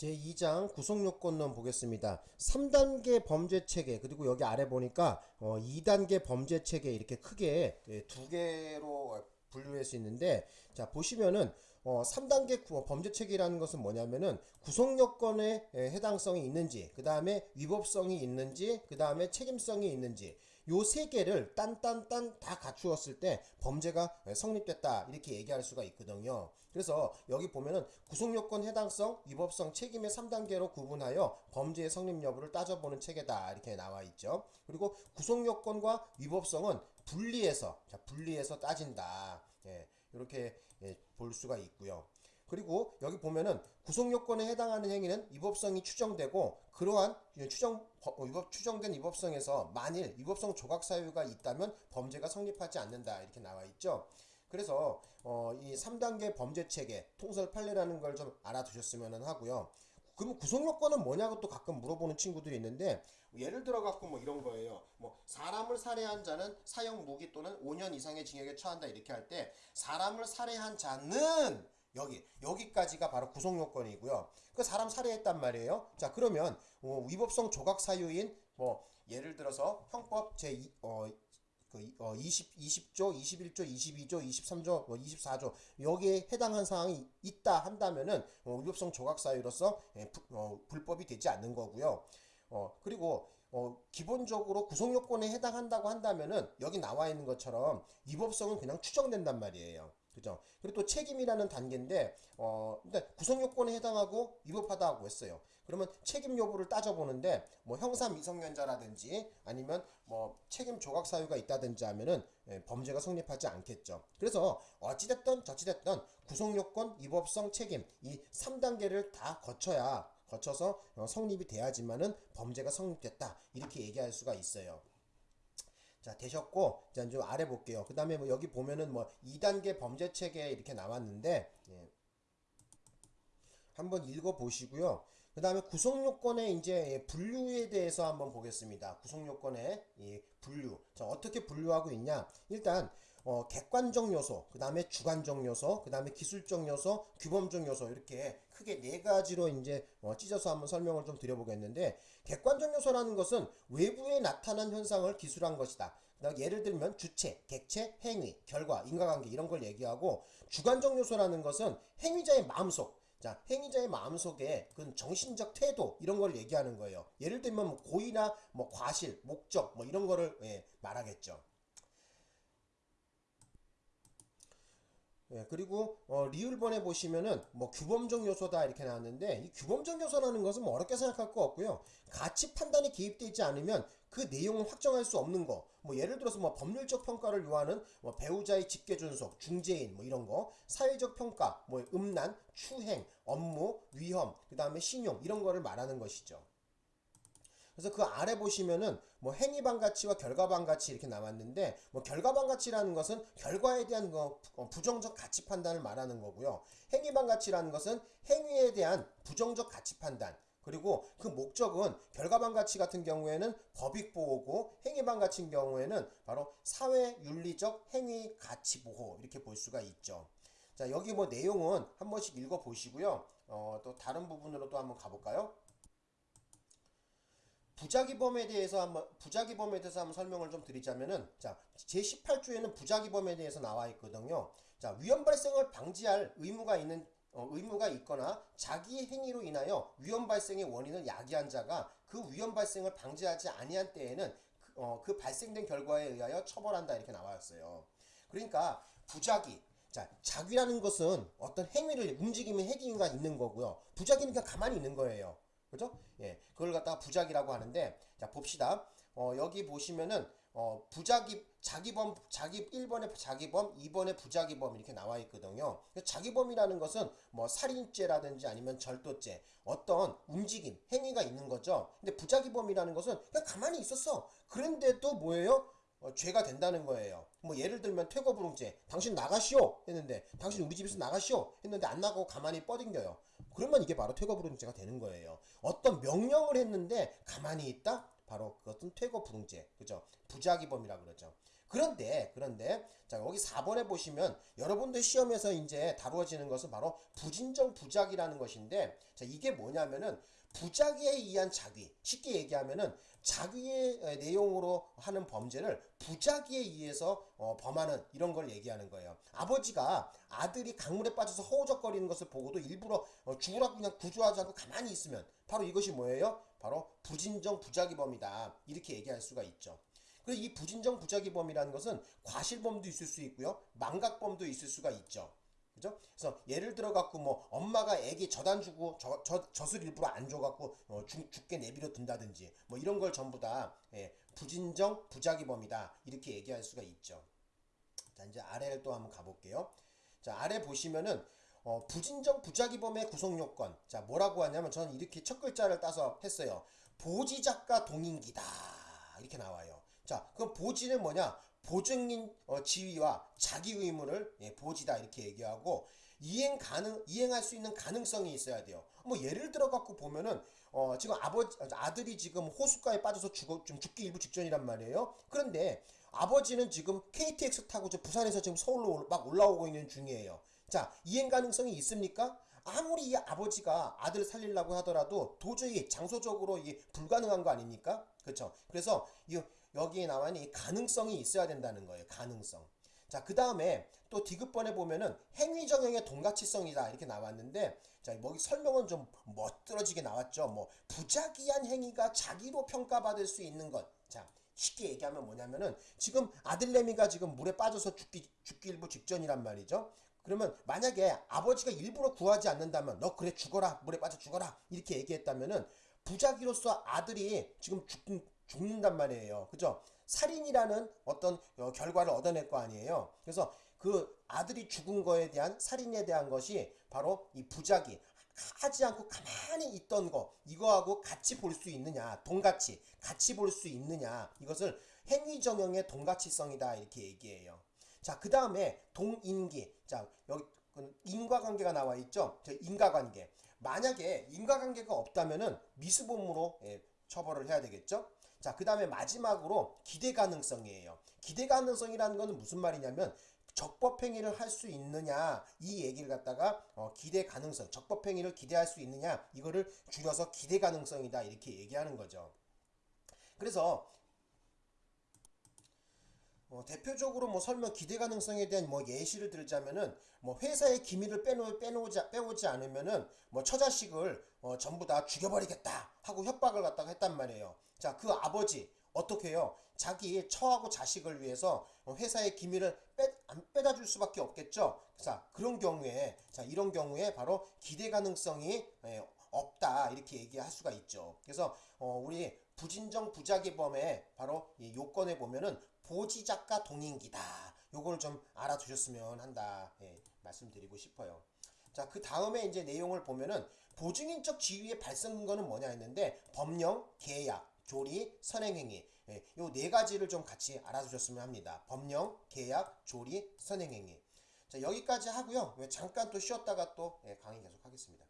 제2장 구속요건론 보겠습니다. 3단계 범죄체계 그리고 여기 아래 보니까 어 2단계 범죄체계 이렇게 크게 예, 두 개로 분류할 수 있는데 자 보시면은 어 3단계 구- 범죄체계라는 것은 뭐냐면은 구속요건에 예, 해당성이 있는지 그 다음에 위법성이 있는지 그 다음에 책임성이 있는지 요 세 개를 딴딴딴 다 갖추었을 때 범죄가 예, 성립됐다. 이렇게 얘기할 수가 있거든요. 그래서 여기 보면은 구속요건 해당성 위법성 책임의 3단계로 구분하여 범죄의 성립 여부를 따져보는 체계다. 이렇게 나와 있죠. 그리고 구속요건과 위법성은 분리해서 자 분리해서 따진다. 예, 이렇게 예, 볼 수가 있고요. 그리고 여기 보면은 구속 요건에 해당하는 행위는 위법성이 추정되고 그러한 추정 어, 위법 추정된 위법성에서 만일 위법성 조각 사유가 있다면 범죄가 성립하지 않는다 이렇게 나와 있죠. 그래서 어, 이 3단계 범죄 체계 통설 판례라는 걸 좀 알아두셨으면 하고요. 그럼 구속 요건은 뭐냐고 또 가끔 물어보는 친구들이 있는데 예를 들어 갖고 뭐 이런 거예요. 뭐 사람을 살해한 자는 사형 무기 또는 5년 이상의 징역에 처한다 이렇게 할 때 사람을 살해한 자는 여기 여기까지가 바로 구속 요건이고요. 그 사람 살해했단 말이에요. 자 그러면 어, 위법성 조각 사유인 뭐 예를 들어서 형법 제 2, 어, 그, 어, 20, 20조, 21조, 22조, 23조, 뭐 24조, 여기에 해당한 사항이 있다 한다면은, 어, 위법성 조각 사유로서, 예, 부- 어, 불법이 되지 않는 거고요. 어, 그리고, 어, 기본적으로 구속요건에 해당한다고 한다면은, 여기 나와 있는 것처럼, 위법성은 그냥 추정된단 말이에요. 그죠? 그리고 또 책임이라는 단계인데, 어, 근데 구속요건에 해당하고 위법하다고 했어요. 그러면 책임 여부를 따져보는데, 뭐 형사 미성년자라든지 아니면 뭐 책임 조각 사유가 있다든지 하면은 예, 범죄가 성립하지 않겠죠. 그래서 어찌됐든 저찌됐든 구속요건, 위법성, 책임 이 3단계를 다 거쳐야 거쳐서 어, 성립이 돼야지만은 범죄가 성립됐다. 이렇게 얘기할 수가 있어요. 자 되셨고 자 이제 아래 볼게요. 그 다음에 뭐 여기 보면은 뭐 2단계 범죄 체계 이렇게 나왔는데 예. 한번 읽어 보시고요. 그 다음에 구속요건의 이제 분류에 대해서 한번 보겠습니다. 구속요건의 이 분류. 자 어떻게 분류하고 있냐? 일단 어, 객관적 요소 그 다음에 주관적 요소 그 다음에 기술적 요소 규범적 요소 이렇게 크게 네 가지로 이제 어, 찢어서 한번 설명을 좀 드려보겠는데 객관적 요소라는 것은 외부에 나타난 현상을 기술한 것이다 예를 들면 주체, 객체, 행위, 결과, 인과관계 이런 걸 얘기하고 주관적 요소라는 것은 행위자의 마음속 자, 행위자의 마음속에 그 정신적 태도 이런 걸 얘기하는 거예요. 예를 들면 뭐 고의나 뭐 과실, 목적 뭐 이런 거를 예, 말하겠죠. 예, 그리고 어, 리을번에 보시면은 뭐 규범적 요소다 이렇게 나왔는데 이 규범적 요소라는 것은 뭐 어렵게 생각할 거 없고요. 가치 판단이 개입되지 않으면 그 내용을 확정할 수 없는 거. 뭐 예를 들어서 뭐 법률적 평가를 요하는 뭐 배우자의 직계 준속, 중재인 뭐 이런 거, 사회적 평가, 뭐 음란, 추행, 업무, 위험, 그다음에 신용 이런 거를 말하는 것이죠. 그래서 그 아래 보시면은 뭐 행위반 가치와 결과반 가치 이렇게 나왔는데 뭐 결과반 가치라는 것은 결과에 대한 거 어, 부정적 가치 판단을 말하는 거고요. 행위반 가치라는 것은 행위에 대한 부정적 가치 판단 그리고 그 목적은 결과반 가치 같은 경우에는 법익 보호고 행위반 가치인 경우에는 바로 사회 윤리적 행위 가치 보호 이렇게 볼 수가 있죠. 자 여기 뭐 내용은 한 번씩 읽어 보시고요. 어, 또 다른 부분으로 또 한번 가볼까요? 부작위범에 대해서 한번 부작위범에 대해서 한번 설명을 좀 드리자면은 자 제18조에는 부작위범에 대해서 나와 있거든요. 자 위험 발생을 방지할 의무가 있는 어, 의무가 있거나 자기 행위로 인하여 위험 발생의 원인을 야기한 자가 그 위험 발생을 방지하지 아니한 때에는 그, 어, 그 발생된 결과에 의하여 처벌한다 이렇게 나왔어요. 그러니까 부작위 자, 작위라는 것은 어떤 행위를 움직이면 행위가 있는 거고요. 부작위는 그냥 가만히 있는 거예요. 그죠? 예. 그걸 갖다가 부작이라고 하는데, 자, 봅시다. 어, 여기 보시면은, 어, 부작위, 자기범, 자기, 1번에 자기범, 2번에 부작위범 이렇게 나와 있거든요. 자기범이라는 것은 뭐 살인죄라든지 아니면 절도죄, 어떤 움직임, 행위가 있는 거죠. 근데 부작위범이라는 것은 그냥 가만히 있었어. 그런데도 뭐예요? 어, 죄가 된다는 거예요. 뭐 예를 들면 퇴거불응죄. 당신 나가시오 했는데 당신 우리 집에서 나가시오 했는데 안 나가고 가만히 뻗ing겨요. 그러면 이게 바로 퇴거 불응죄가 되는 거예요. 어떤 명령을 했는데 가만히 있다? 바로 그것은 퇴거 불응죄. 그죠? 부작위범이라 그러죠. 그런데 그런데 자 여기 4번에 보시면 여러분들 시험에서 이제 다루어지는 것은 바로 부진정 부작이라는 것인데 자 이게 뭐냐면은 부작위에 의한 자귀 쉽게 얘기하면은 자귀의 에, 내용으로 하는 범죄를 부작위에 의해서 어, 범하는 이런 걸 얘기하는 거예요. 아버지가 아들이 강물에 빠져서 허우적거리는 것을 보고도 일부러 어, 죽으라고 그냥 구조하지 않고 가만히 있으면 바로 이것이 뭐예요? 바로 부진정 부작위범이다 이렇게 얘기할 수가 있죠. 그래서 이 부진정 부작위범이라는 것은 과실범도 있을 수 있고요, 망각범도 있을 수가 있죠. 그죠? 그래서 예를 들어 갖고 뭐 엄마가 애기 젖안 주고 저, 저, 젖을 일부러 안 줘 갖고 어, 죽, 죽게 내비려 둔다든지 뭐 이런 걸 전부 다 예, 부진정 부작위범이다 이렇게 얘기할 수가 있죠. 자 이제 아래를 또 한번 가볼게요. 자 아래 보시면은 어, 부진정 부작위범의 구성 요건 자 뭐라고 하냐면 저는 이렇게 첫 글자를 따서 했어요. 보지작가 동인기다 이렇게 나와요. 자 그럼 보지는 뭐냐? 보증인 어, 지위와 자기 의무를 예, 보지다 이렇게 얘기하고 이행 가능 이행할 수 있는 가능성이 있어야 돼요. 뭐 예를 들어 갖고 보면은 어, 지금 아버지 아들이 지금 호숫가에 빠져서 죽어 좀 죽기 일부 직전이란 말이에요. 그런데 아버지는 지금 KTX 타고 저 부산에서 지금 서울로 올- 막 올라오고 있는 중이에요. 자 이행 가능성이 있습니까? 아무리 이 아버지가 아들 살리려고 하더라도 도저히 장소적으로 이게 불가능한 거 아닙니까? 그렇죠. 그래서 이 여기에 나와 있는 이 가능성이 있어야 된다는 거예요. 가능성. 자, 그 다음에 또 디귿번에 보면은 행위정형의 동가치성이다 이렇게 나왔는데 자, 여기 설명은 좀 멋들어지게 나왔죠. 뭐 부작위한 행위가 자기로 평가받을 수 있는 것. 자, 쉽게 얘기하면 뭐냐면은 지금 아들내미가 지금 물에 빠져서 죽기 죽기 일부 직전이란 말이죠. 그러면 만약에 아버지가 일부러 구하지 않는다면 너 그래 죽어라 물에 빠져 죽어라 이렇게 얘기했다면은 부작위로서 아들이 지금 죽, 죽는단 말이에요. 그죠? 살인이라는 어떤 어, 결과를 얻어낼 거 아니에요. 그래서 그 아들이 죽은 거에 대한 살인에 대한 것이 바로 이 부작위 하지 않고 가만히 있던 거 이거하고 같이 볼 수 있느냐 동같이 같이 볼 수 있느냐 이것을 행위정형의 동가치성이다 이렇게 얘기해요. 자, 그 다음에 동인기. 자, 여기 그 인과관계가 나와 있죠? 저 인과관계. 만약에 인과관계가 없다면은 미수범으로 예, 처벌을 해야 되겠죠? 자, 그 다음에 마지막으로 기대 가능성이에요. 기대 가능성이라는 것은 무슨 말이냐면 적법행위를 할 수 있느냐 이 얘기를 갖다가 어, 기대 가능성 적법행위를 기대할 수 있느냐 이거를 줄여서 기대 가능성이다 이렇게 얘기하는 거죠. 그래서 어, 대표적으로 뭐 설명 기대 가능성에 대한 뭐 예시를 들자면은 뭐 회사의 기밀을 빼놓 빼놓지 빼오지 않으면은 뭐 처자식을 어, 전부 다 죽여버리겠다 하고 협박을 갖다가 했단 말이에요. 자 그 아버지 어떻게 해요? 자기 처하고 자식을 위해서 어, 회사의 기밀을 빼, 안 빼다 줄 수밖에 없겠죠. 자 그런 경우에 자 이런 경우에 바로 기대 가능성이 예, 없다 이렇게 얘기할 수가 있죠. 그래서 어, 우리 부진정 부작위범의 바로 이 요건에 보면은 보지작가 동인기다. 요걸 좀 알아두셨으면 한다. 예, 말씀드리고 싶어요. 자, 그 다음에 이제 내용을 보면은 보증인적 지위의 발생 근거는 뭐냐 했는데 법령, 계약, 조리, 선행행위. 예, 요네 가지를 좀 같이 알아두셨으면 합니다. 법령, 계약, 조리, 선행행위. 자, 여기까지 하고요. 잠깐 또 쉬었다가 또 예, 강의 계속 하겠습니다.